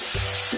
Yeah.